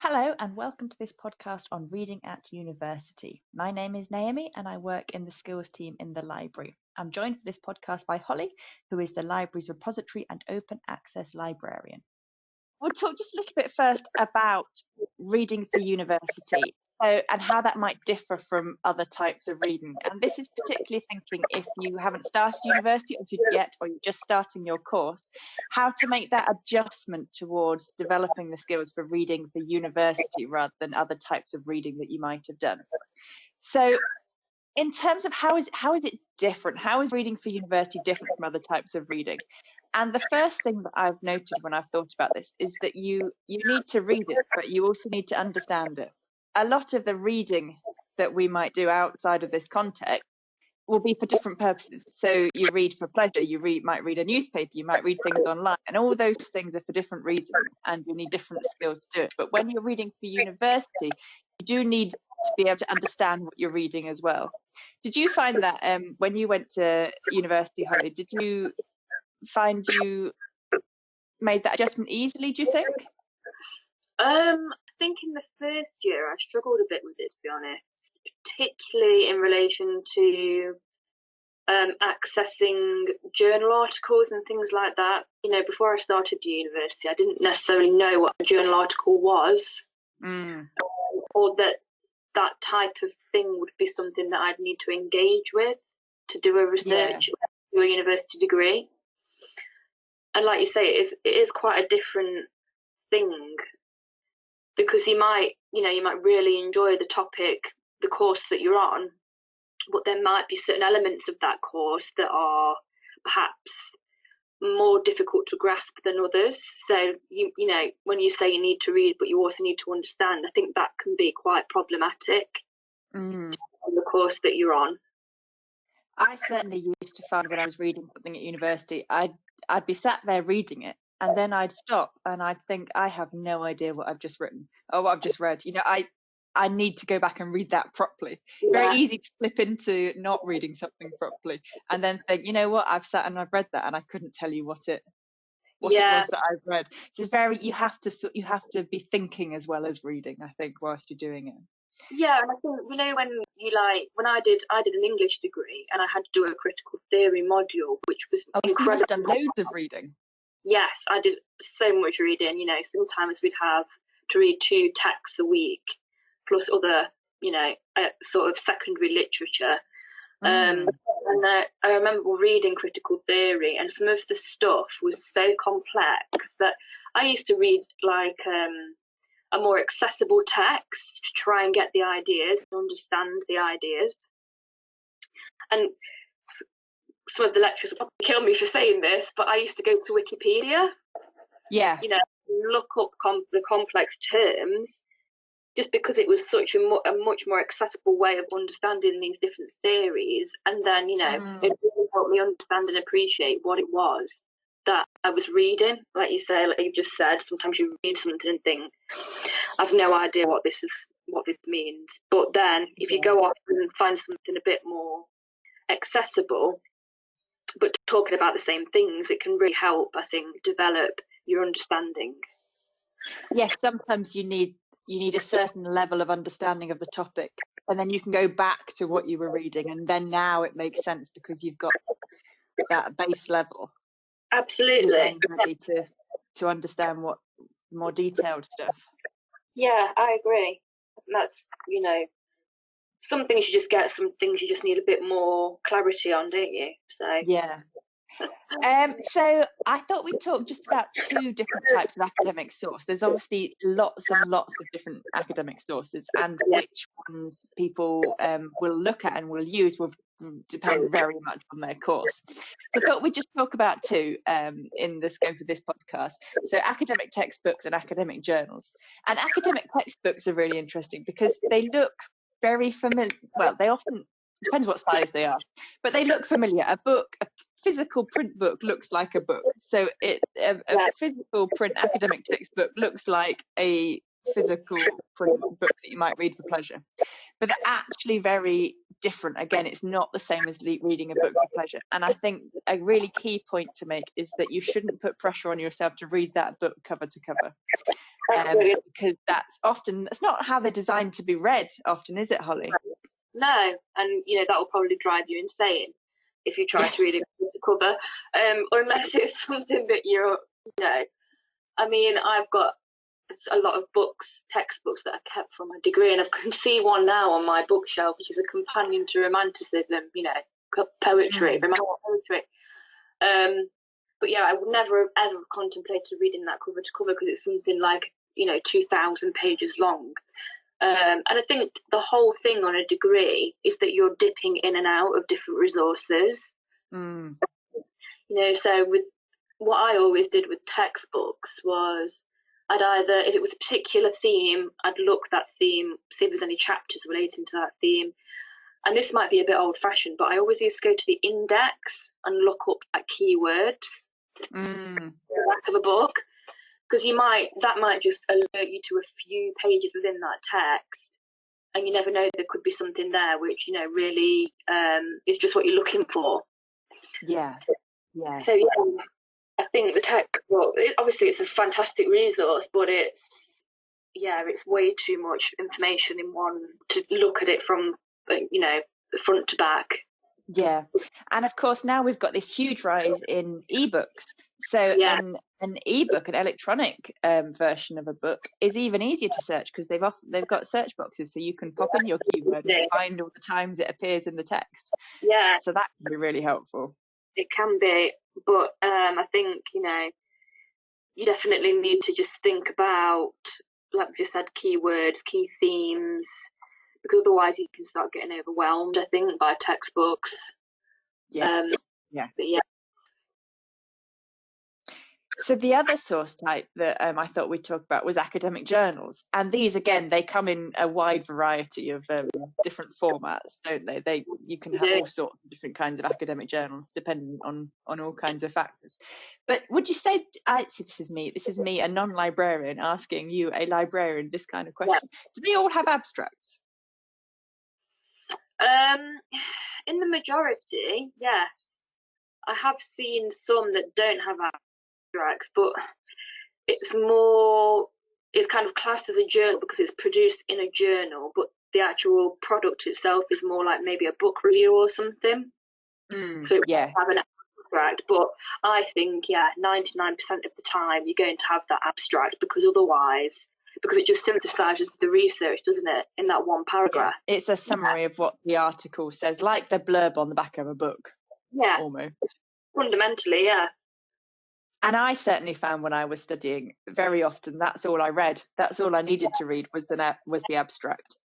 Hello, and welcome to this podcast on reading at university. My name is Naomi, and I work in the skills team in the library. I'm joined for this podcast by Holly, who is the library's repository and open access librarian. We'll talk just a little bit first about reading for university so, and how that might differ from other types of reading. And this is particularly thinking if you haven't started university or if you yet or you're just starting your course, how to make that adjustment towards developing the skills for reading for university rather than other types of reading that you might have done. So in terms of how is how is it different? How is reading for university different from other types of reading? And the first thing that I've noted when I've thought about this is that you you need to read it, but you also need to understand it. A lot of the reading that we might do outside of this context will be for different purposes. So you read for pleasure, you read might read a newspaper, you might read things online, and all those things are for different reasons, and you need different skills to do it. But when you're reading for university, do need to be able to understand what you're reading as well. Did you find that um, when you went to university, Holly, did you find you made that adjustment easily, do you think? Um, I think in the first year I struggled a bit with it, to be honest, particularly in relation to um, accessing journal articles and things like that. You know, before I started university, I didn't necessarily know what a journal article was, mm. Or that that type of thing would be something that I'd need to engage with to do a research, yeah. do a university degree. And like you say, it is it is quite a different thing because you might you know you might really enjoy the topic, the course that you're on, but there might be certain elements of that course that are perhaps more difficult to grasp than others. So you you know when you say you need to read, but you also need to understand, I think that can be quite problematic mm. on the course that you're on. I certainly used to find when I was reading something at university, I'd I'd be sat there reading it, and then I'd stop and I'd think I have no idea what I've just written or what I've just read. You know, I I need to go back and read that properly. Yeah. Very easy to slip into not reading something properly and then think, you know what, I've sat and I've read that and I couldn't tell you what it what yeah. it was that I've read. So it's very you have to you have to be thinking as well as reading, I think, whilst you're doing it. Yeah, and I think you know when you like when I did I did an English degree and I had to do a critical theory module, which was oh, incredible. So done loads of reading. Yes, I did so much reading. You know, sometimes we'd have to read two texts a week plus other, you know, uh, sort of secondary literature. Mm. Um, and uh, I remember reading critical theory, and some of the stuff was so complex that I used to read like um, a more accessible text to try and get the ideas and understand the ideas. And some of the lecturers will probably kill me for saying this, but I used to go to Wikipedia. Yeah. You know, look up com- the complex terms just because it was such a, mo- a, much more accessible way of understanding these different theories. And then, you know, mm. it really helped me understand and appreciate what it was that I was reading. Like you say, like you just said, sometimes you read something and think, I've no idea what this is, what this means. But then if you go off and find something a bit more accessible, but talking about the same things, it can really help, I think, develop your understanding. Yes, sometimes you need you need a certain level of understanding of the topic and then you can go back to what you were reading and then now it makes sense because you've got that base level. Absolutely. ready to to understand what more detailed stuff. Yeah i agree. That's you know some things you just get some things you just need a bit more clarity on don't you? So yeah um, so I thought we'd talk just about two different types of academic source. There's obviously lots and lots of different academic sources, and which ones people um, will look at and will use will depend very much on their course. So I thought we'd just talk about two um, in the scope of this podcast. So academic textbooks and academic journals. And academic textbooks are really interesting because they look very familiar. Well, they often depends what size they are, but they look familiar. A book, a physical print book looks like a book. So it a, a physical print academic textbook looks like a physical print book that you might read for pleasure. but they're actually very different. Again, it's not the same as reading a book for pleasure. And I think a really key point to make is that you shouldn't put pressure on yourself to read that book cover to cover. Um, because that's often that's not how they're designed to be read often is it holly no and you know that will probably drive you insane if you try to read it cover um, unless it's something that you're you know i mean i've got a lot of books, textbooks that I kept from my degree, and I can see one now on my bookshelf, which is a companion to romanticism, you know, poetry, mm. romantic poetry. Um, but yeah, I would never have ever contemplated reading that cover to cover because it's something like you know two thousand pages long. Um, and I think the whole thing on a degree is that you're dipping in and out of different resources. Mm. You know, so with what I always did with textbooks was I'd either, if it was a particular theme, I'd look that theme, see if there's any chapters relating to that theme. And this might be a bit old fashioned, but I always used to go to the index and look up like keywords mm. the back of a book. Because you might, that might just alert you to a few pages within that text. And you never know, there could be something there which, you know, really um, is just what you're looking for. Yeah. Yeah. So, yeah, I think the textbook, it, obviously, it's a fantastic resource, but it's yeah, it's way too much information in one to look at it from you know front to back. Yeah, and of course now we've got this huge rise in ebooks. So yeah. an an ebook, an electronic um, version of a book, is even easier to search because they've off, they've got search boxes, so you can pop in your keyword and find all the times it appears in the text. Yeah, so that can be really helpful. It can be, but um, I think you know you definitely need to just think about, like we just said, keywords, key themes, because otherwise you can start getting overwhelmed. I think by textbooks. Yes. Um, yeah. Yeah. So the other source type that um, I thought we'd talk about was academic journals, and these again they come in a wide variety of um, different formats, don't they? They you can have all sorts of different kinds of academic journals depending on on all kinds of factors. But would you say? I see. This is me. This is me, a non-librarian, asking you, a librarian, this kind of question. Do they all have abstracts? Um, in the majority, yes. I have seen some that don't have but it's more it's kind of classed as a journal because it's produced in a journal, but the actual product itself is more like maybe a book review or something. Mm, so yeah. have an abstract, but I think yeah, ninety nine percent of the time you're going to have that abstract because otherwise. Because it just synthesizes the research, doesn't it, in that one paragraph? Yeah. It's a summary yeah. of what the article says, like the blurb on the back of a book. Yeah. Almost. Fundamentally, yeah and I certainly found when I was studying very often that's all I read. That's all I needed to read was the was the abstract.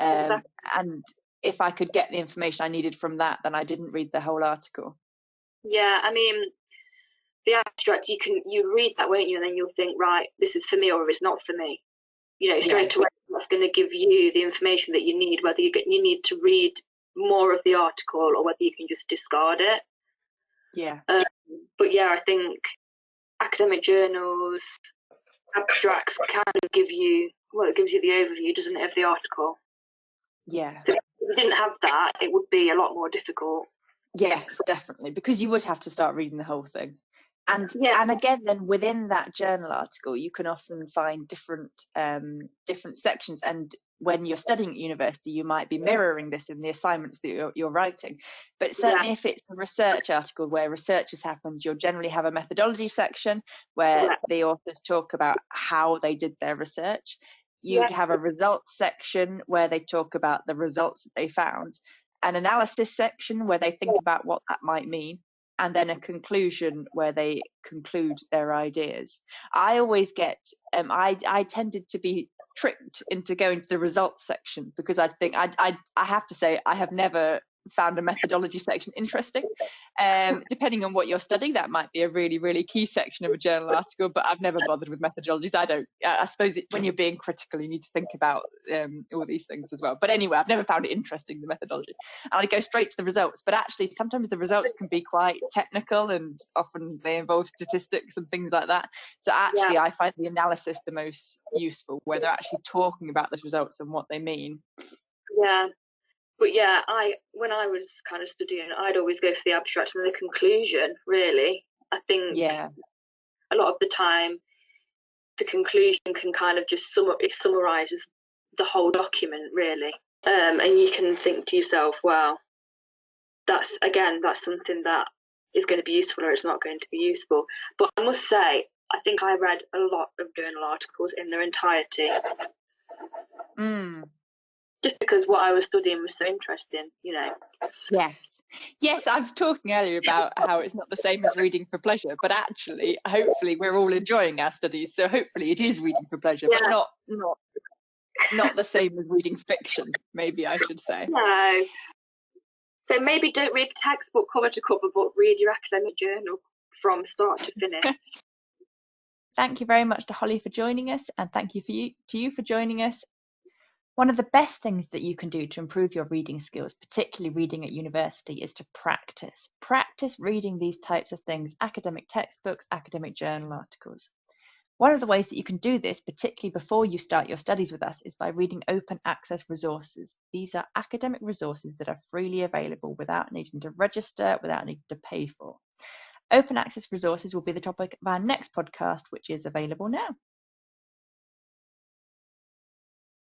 Um, exactly. And if I could get the information I needed from that, then I didn't read the whole article. Yeah, I mean, the abstract you can you read that, won't you? And then you'll think, right, this is for me or it's not for me. You know, straight yeah. away that's going to give you the information that you need, whether you get you need to read more of the article or whether you can just discard it. Yeah. Um, but yeah, I think academic journals, abstracts kind of give you, well, it gives you the overview, doesn't it, of the article? Yeah. So if you didn't have that, it would be a lot more difficult. Yes, definitely, because you would have to start reading the whole thing. And yeah. and again, then within that journal article, you can often find different um, different sections. And when you're studying at university, you might be mirroring this in the assignments that you're, you're writing. But certainly, yeah. if it's a research article where research has happened, you'll generally have a methodology section where yeah. the authors talk about how they did their research. You'd have a results section where they talk about the results that they found, an analysis section where they think about what that might mean and then a conclusion where they conclude their ideas. I always get, um, I, I tended to be tricked into going to the results section because I think I, I, I have to say I have never found a methodology section interesting. Um, depending on what you're studying, that might be a really, really key section of a journal article, but I've never bothered with methodologies. I don't, I suppose it, when you're being critical, you need to think about um, all these things as well. But anyway, I've never found it interesting, the methodology. And I go straight to the results, but actually sometimes the results can be quite technical and often they involve statistics and things like that. So actually, yeah. I find the analysis the most useful, where they're actually talking about the results and what they mean. Yeah. But yeah, I when I was kind of studying, I'd always go for the abstract and the conclusion. Really, I think Yeah. a lot of the time, the conclusion can kind of just sum it summarizes the whole document really, um, and you can think to yourself, well, that's again that's something that is going to be useful or it's not going to be useful. But I must say, I think I read a lot of journal articles in their entirety Mm. Just because what I was studying was so interesting, you know. Yes. Yes, I was talking earlier about how it's not the same as reading for pleasure, but actually, hopefully, we're all enjoying our studies. So hopefully, it is reading for pleasure, but not not not the same as reading fiction. Maybe I should say. No. So maybe don't read a textbook cover to cover, but read your academic journal from start to finish. Thank you very much to Holly for joining us, and thank you for you to you for joining us. One of the best things that you can do to improve your reading skills, particularly reading at university, is to practice. Practice reading these types of things, academic textbooks, academic journal articles. One of the ways that you can do this, particularly before you start your studies with us, is by reading open access resources. These are academic resources that are freely available without needing to register, without needing to pay for. Open access resources will be the topic of our next podcast, which is available now.